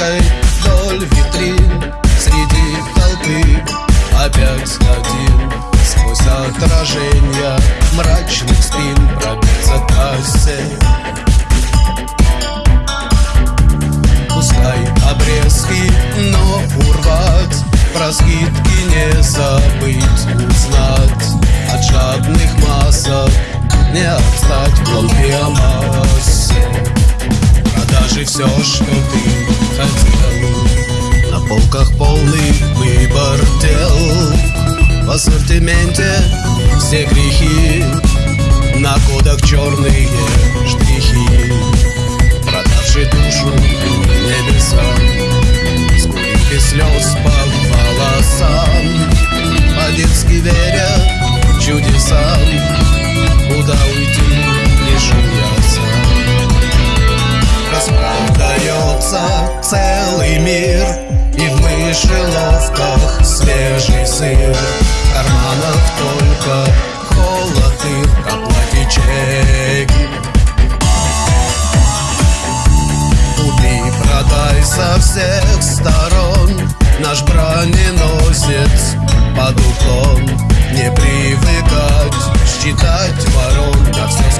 Ручкой вдоль витрин Среди толпы опять один Сквозь отражения мрачных спин Пробиться кассе Пускай обрезки, но урвать Про скидки не забыть узнать От жадных массов не отстать в толпе массе. Продажи все, что ты хотел На полках полный выбор дел. В ассортименте все грехи. На кодах черные штрихи. Продавший душу небесам Скулит без слез по волосам. По-детски веря сыр В только холод их Оплати чеки Купи, продай со всех сторон. Наш броненосец под уклон. Не привыкать считать ворон. На все